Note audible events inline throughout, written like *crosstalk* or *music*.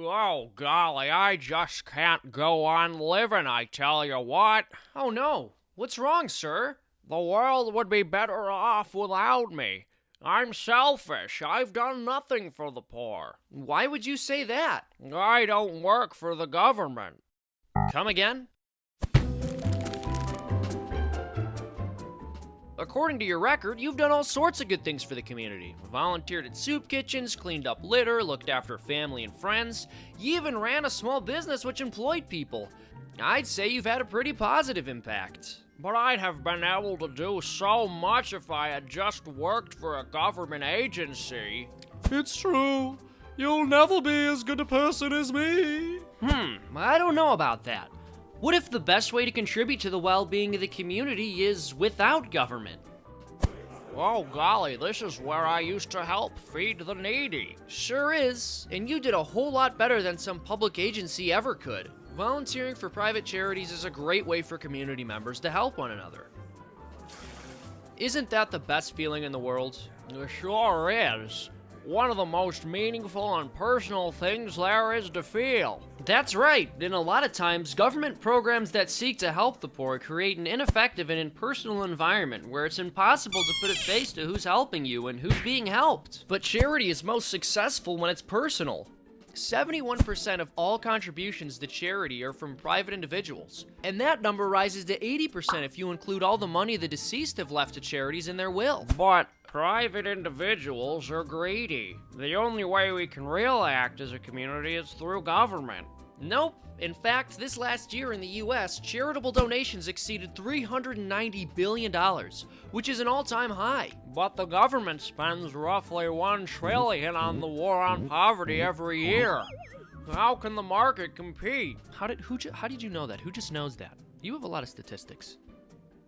Oh, golly, I just can't go on living, I tell you what. Oh no, what's wrong, sir? The world would be better off without me. I'm selfish. I've done nothing for the poor. Why would you say that? I don't work for the government. Come again? According to your record, you've done all sorts of good things for the community. Volunteered at soup kitchens, cleaned up litter, looked after family and friends. You even ran a small business which employed people. I'd say you've had a pretty positive impact. But I'd have been able to do so much if I had just worked for a government agency. It's true. You'll never be as good a person as me. Hmm, I don't know about that. What if the best way to contribute to the well being of the community is without government? Oh, golly, this is where I used to help feed the needy. Sure is, and you did a whole lot better than some public agency ever could. Volunteering for private charities is a great way for community members to help one another. Isn't that the best feeling in the world? It sure is. One of the most meaningful and personal things there is to feel. That's right, and a lot of times, government programs that seek to help the poor create an ineffective and impersonal environment where it's impossible to put a face to who's helping you and who's being helped. But charity is most successful when it's personal. 71% of all contributions to charity are from private individuals, and that number rises to 80% if you include all the money the deceased have left to charities in their will. But private individuals are greedy. The only way we can really act as a community is through government. Nope. In fact, this last year in the US, charitable donations exceeded $390 billion, which is an all time high. But the government spends roughly 1 trillion on the war on poverty every year. How can the market compete? How did, who, how did you know that? Who just knows that? You have a lot of statistics.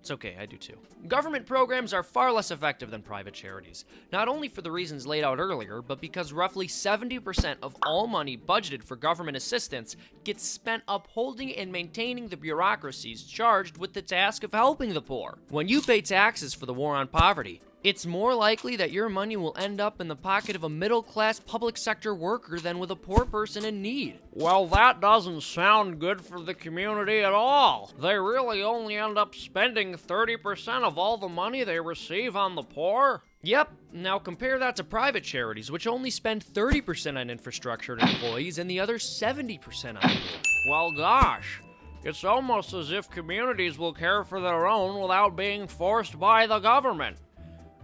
It's okay, I do too. Government programs are far less effective than private charities, not only for the reasons laid out earlier, but because roughly 70% of all money budgeted for government assistance gets spent upholding and maintaining the bureaucracies charged with the task of helping the poor. When you pay taxes for the war on poverty, it's more likely that your money will end up in the pocket of a middle class public sector worker than with a poor person in need. Well, that doesn't sound good for the community at all. They really only end up spending 30% of all the money they receive on the poor? Yep, now compare that to private charities, which only spend 30% on infrastructure and employees and the other 70% on poor. Well, gosh. It's almost as if communities will care for their own without being forced by the government.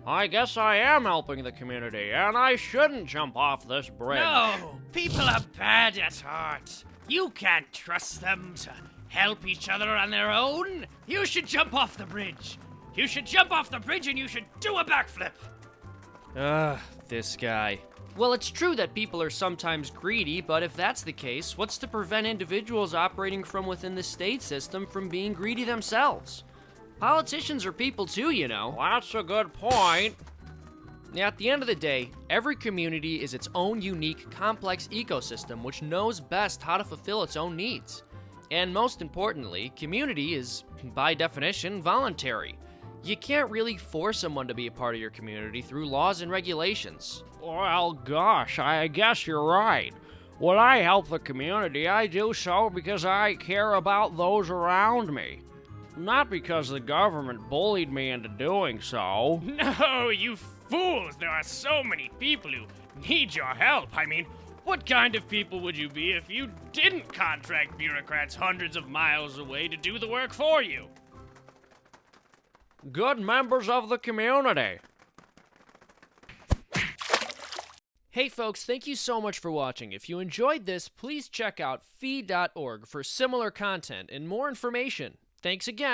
I guess I am helping the community, and I shouldn't jump off this bridge. No, people are bad at heart. You can't trust them to help each other on their own. You should jump off the bridge. You should jump off the bridge and you should do a backflip. Ugh, this guy. Well, it's true that people are sometimes greedy, but if that's the case, what's to prevent individuals operating from within the state system from being greedy themselves? Politicians are people too, you know. That's a good point. At the end of the day, every community is its own unique, complex ecosystem which knows best how to fulfill its own needs. And most importantly, community is, by definition, voluntary. You can't really force someone to be a part of your community through laws and regulations. Well, gosh, I guess you're right. When I help the community, I do so because I care about those around me. Not because the government bullied me into doing so. *laughs* No, you fools. There are so many people who need your help. I mean, what kind of people would you be if you didn't contract bureaucrats hundreds of miles away to do the work for you? Good members of the community. Hey folks, thank you so much for watching. If you enjoyed this, please check out fee.org for similar content and more information. Thanks again.